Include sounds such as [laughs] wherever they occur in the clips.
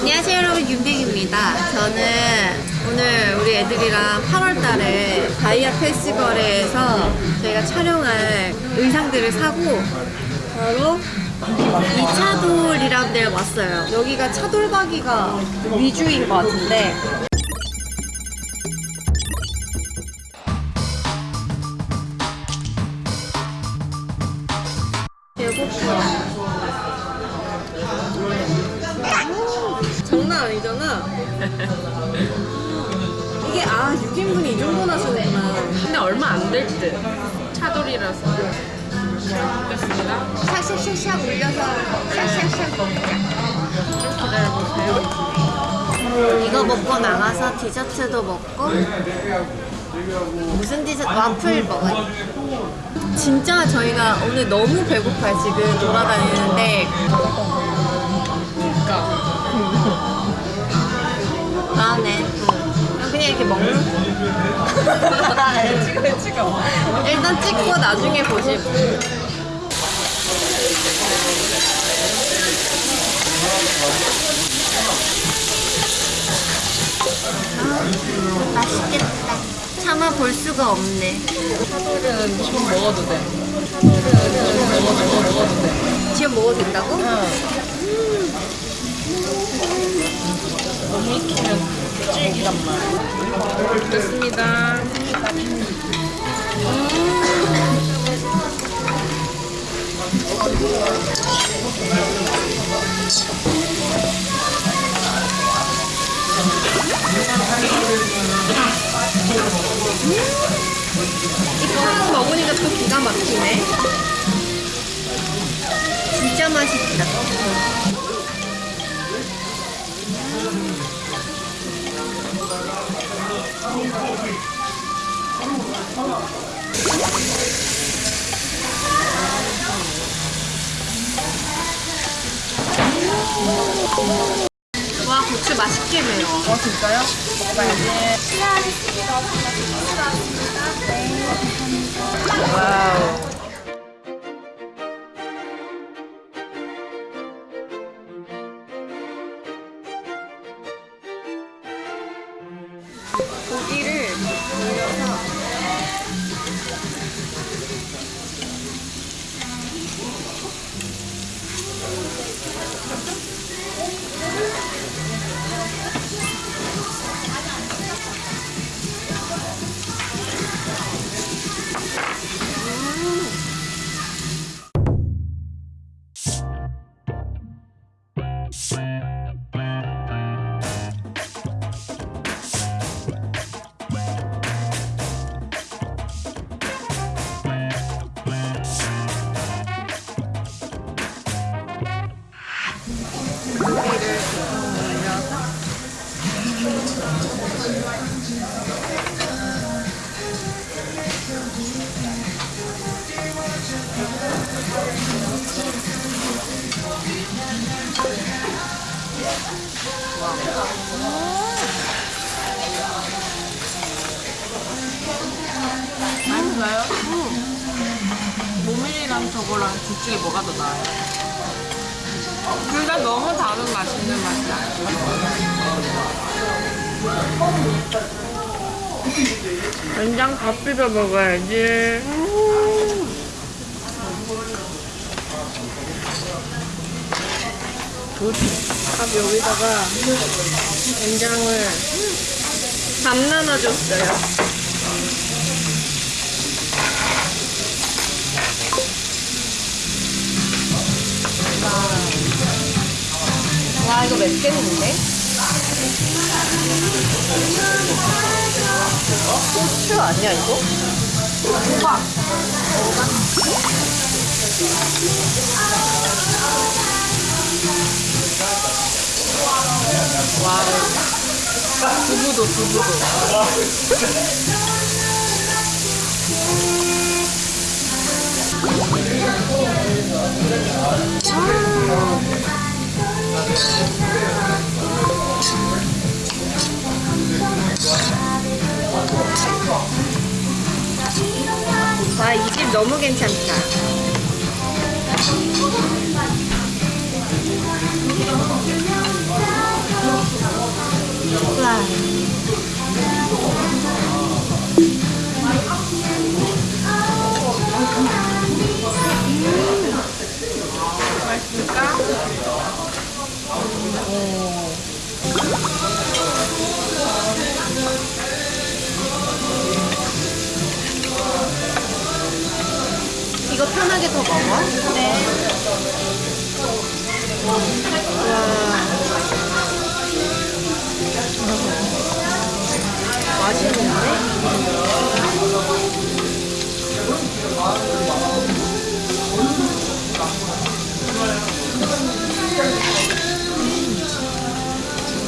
안녕하세요 여러분. 윤백입니다. 저는 오늘 우리 애들이랑 8월달에 바이아 페스티벌에서 저희가 촬영할 의상들을 사고 바로 이 차돌이라는 데를 왔어요. 여기가 차돌 가기가 위주인 것 같은데 얼마 안 될 듯. 차돌이라서. 먹겠습니다. 샥샥샥샥 올려서 샥샥샥 먹자. 기다려보세요. 이거 먹고 나가서 디저트도 먹고 무슨 디저트? 와플 먹어요. 진짜 저희가 오늘 너무 배고파요 지금 돌아다니는데 그러니까. 다음에 그냥 이렇게 먹는 찍어, 찍어. [laughs] 일단 찍고 나중에 보실 아, 맛있겠다 차마 볼 수가 없네 차돌은 지금 먹어도 돼. 차돌은 먹어도, 먹어도 돼. 지금 먹어도 된다고? 너무 익히면 말이야. 됐습니다. 이거 먹으니까 또 기가 막히네 진짜 맛있다 와 고추 맛있게 매워 어, 진짜요? 먹어봐야지. 와우. 고기 저거랑 둘 중에 뭐가 더 나아요? 둘 다 너무 다른 맛있는 맛이야. 된장 밥 비벼 먹어야지. 밥 여기다가 된장을 밥 나눠줬어요. 와 이거 맵겠는데? 고추 아니야 이거? 호박 와우. 두부도 두부도. 와, 너무 괜찮다. 더 먹어? 네. 와. 맛있는데?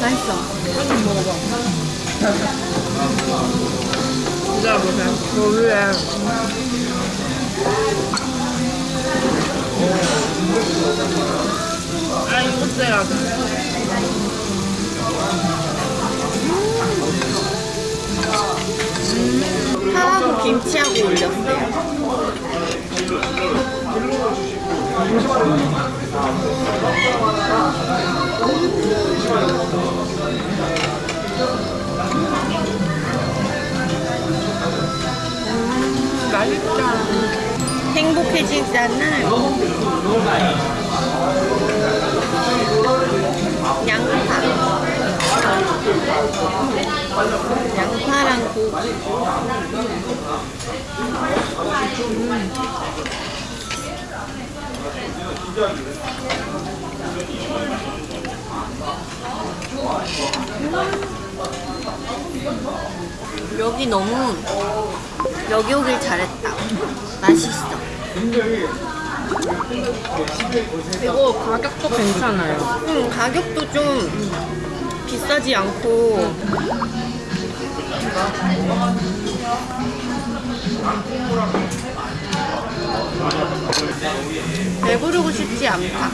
맛있어. 한번 먹어봐. 기다려보세요. 저 위에. 아, 이거 쎄야 파하고 김치하고 올렸어요. 맛있다. 행복해지잖아. 양파. 양파랑 고기. 여기 너무 여기 오길 잘했다. 맛있어. 이거 가격도 괜찮아요. 음, 가격도 좀 비싸지 않고 배부르고 싶지 않다.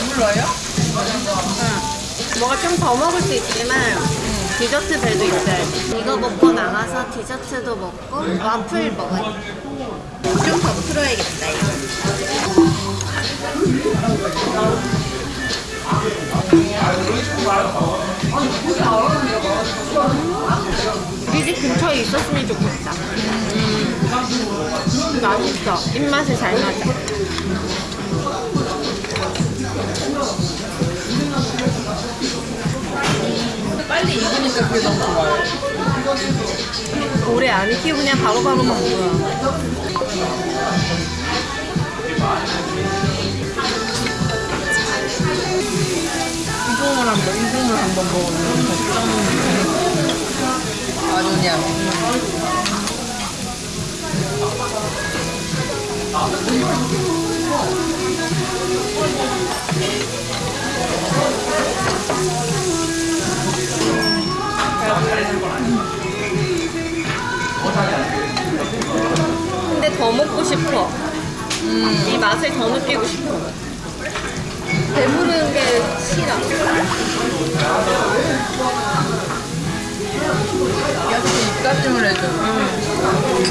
배불러요? 뭐가 좀 더 먹을 수 있지만 디저트 배도 있어야지. 이거 먹고 나가서 디저트도 먹고 와플 먹어야 좀더 풀어야겠다 이거. 우리 집 근처에 있었으면 좋겠다. 음, 맛있어. 입맛에 잘 맞아. 빨리 익으니까 그게 너무 좋아요. 오래 안 익히고 그냥 바로바로 먹는 거야. 이동을 한번, 이동을 한번 먹으면 아주 그냥. 근데 더 먹고 싶어 음. 이 맛을 더 느끼고 싶어 배부르는 게 싫어 역시 입가심을 해줘 음.